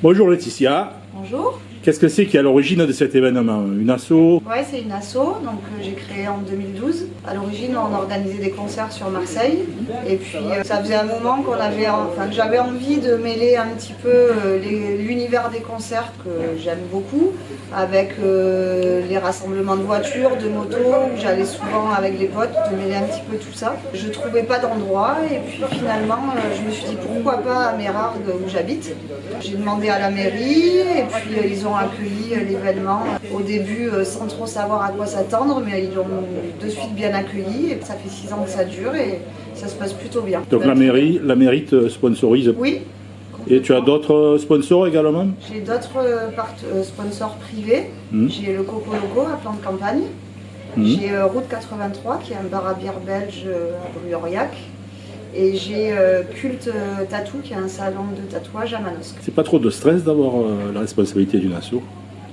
Bonjour Laetitia. Bonjour. Qu'est-ce que c'est qui est à l'origine de cet événement Une asso Ouais, c'est une asso donc euh, j'ai créé en 2012. À l'origine, on organisait des concerts sur Marseille et puis euh, ça faisait un moment avait enfin que j'avais envie de mêler un petit peu euh, l'univers des concerts que j'aime beaucoup avec les rassemblements de voitures, de motos où j'allais souvent avec les potes de mêler un petit peu tout ça. Je trouvais pas d'endroit et puis finalement je me suis dit pourquoi pas à Mérargues où j'habite. J'ai demandé à la mairie et puis ils ont accueilli euh, l'événement au début euh, sans trop savoir à quoi s'attendre, mais ils l'ont de suite bien accueilli et ça fait six ans que ça dure et ça se passe plutôt bien. Donc la mairie, la mairie te sponsorise. Oui. Et tu as d'autres sponsors également? J'ai d'autres euh, euh, sponsors privés. Mhm. J'ai le Coco Loco à plan de campagne. Mhm. J'ai euh, Route 83 qui est un bar à bière belge euh, à Bruy-Aurillac. Et j'ai euh, Culte euh, Tattoo qui est un salon de tatouage à Manosque. C'est pas trop de stress d'avoir euh, la responsabilité d'une asso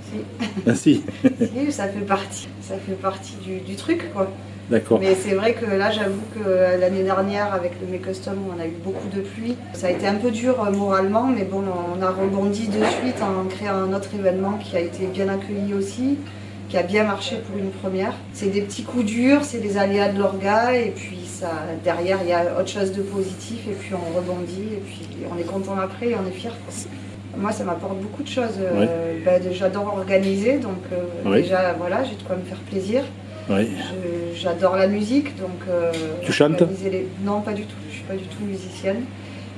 Si. Ah si, Si, ça fait partie, ça fait partie du, du truc quoi. d'accord. Mais c'est vrai que là j'avoue que l'année dernière avec le Mes Custom où on a eu beaucoup de pluie, ça a été un peu dur moralement, mais bon on a rebondi de suite en créant un autre événement qui a été bien accueilli aussi, qui a bien marché pour une première. C'est des petits coups durs, c'est des aléas de l'orga et puis ça derrière il y a autre chose de positif et puis on rebondit et puis on est content après et on est fier. Moi, ça m'apporte beaucoup de choses. Euh, ben, J'adore organiser, donc euh, déjà, voilà, j'ai de quoi me faire plaisir. Oui. J'adore la musique, donc. euh, Tu chantes? les- Non, pas du tout. Je suis pas du tout musicienne.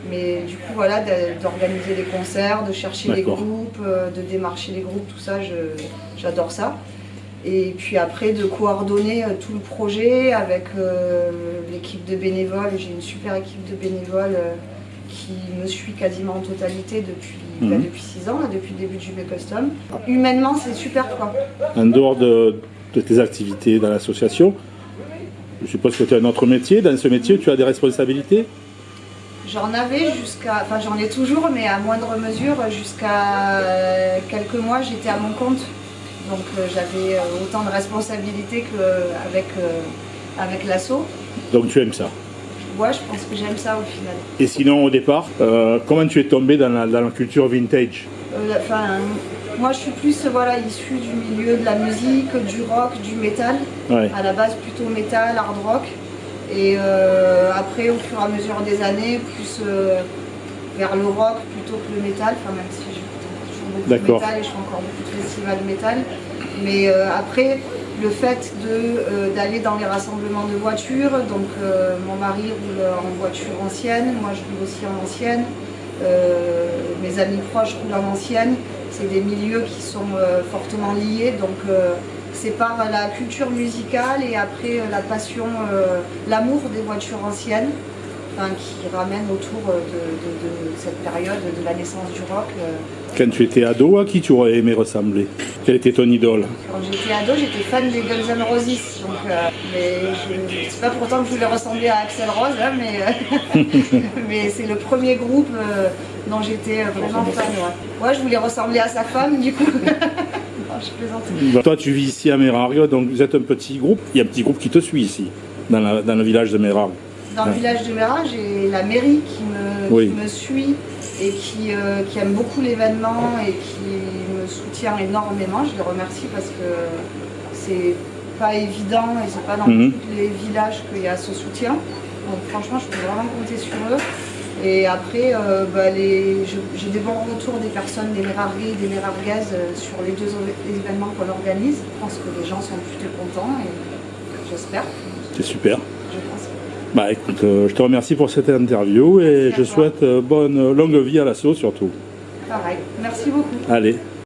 Mais du coup, voilà, d'organiser les concerts, de chercher les groupes, de démarcher les groupes, tout ça, j'adore ça. Et puis après, de coordonner euh, tout le projet avec euh, l'équipe de bénévoles. J'ai une super équipe de bénévoles euh, qui me suit quasiment en totalité depuis, Mhm. bah, depuis six ans, là, depuis le début du Make Custom. Humainement, c'est super quoi. En dehors de, de tes activités dans l'association, je suppose que tu as un autre métier. Dans ce métier, tu as des responsabilités? J'en avais jusqu'à, enfin j'en ai toujours, mais à moindre mesure, jusqu'à quelques mois, j'étais à mon compte. Donc euh, j'avais euh, autant de responsabilités qu'avec avec l'assaut. Donc tu aimes ça. Ouais, je pense que j'aime ça au final. Et sinon, au départ, euh, comment tu es tombé dans la, dans la culture vintage Euh, Enfin, moi je suis plus voilà, issue du milieu de la musique, du rock, du métal. Ouais. À la base plutôt métal, hard rock. Et euh, après, au fur et à mesure des années, plus euh, vers le rock plutôt que le métal. Enfin, même si de D'accord. métal et je fais encore beaucoup de festivals de métal. Mais euh, après, le fait euh, d'aller dans les rassemblements de voitures, donc euh, mon mari roule en voiture ancienne, moi je roule aussi en ancienne, mes amis proches roulent en ancienne, c'est des milieux qui sont fortement liés, donc c'est par la culture musicale et après la passion, l'amour des voitures anciennes, qui ramène autour euh, de, de- de cette période de la naissance du rock. euh. Quand tu étais ado, à qui tu aurais aimé ressembler? Quelle était ton idole? Quand j'étais ado, j'étais fan des Guns N' Roses, donc euh, mais je- c'est pas pourtant que je voulais ressembler à Axel Rose, hein, mais, mais c'est le premier groupe euh, dont j'étais vraiment fan. Ouais. ouais, je voulais ressembler à sa femme, du coup. je plaisante. Toi, tu vis ici à Mérargues, donc vous êtes un petit groupe. Il y a un petit groupe qui te suit ici, dans, la- dans le village de Mérargues. Dans le village de Méra, j'ai la mairie qui me, Oui. qui me suit et qui, euh, qui aime beaucoup l'événement et qui me soutient énormément. Je les remercie parce que c'est pas évident et c'est pas dans Mhm. tous les villages qu'il y a ce soutien. Donc franchement, je peux vraiment compter sur eux. Et après, euh, bah, j'ai des bons retours des personnes, des Mérarguais et des Mérarguaises euh, sur les deux événements qu'on organise. Je pense que les gens sont plutôt contents et j'espère. C'est super. Bah écoute, euh, je te remercie pour cette interview et Merci je souhaite euh, bonne longue vie à l'assaut surtout. Pareil. Merci beaucoup. Allez.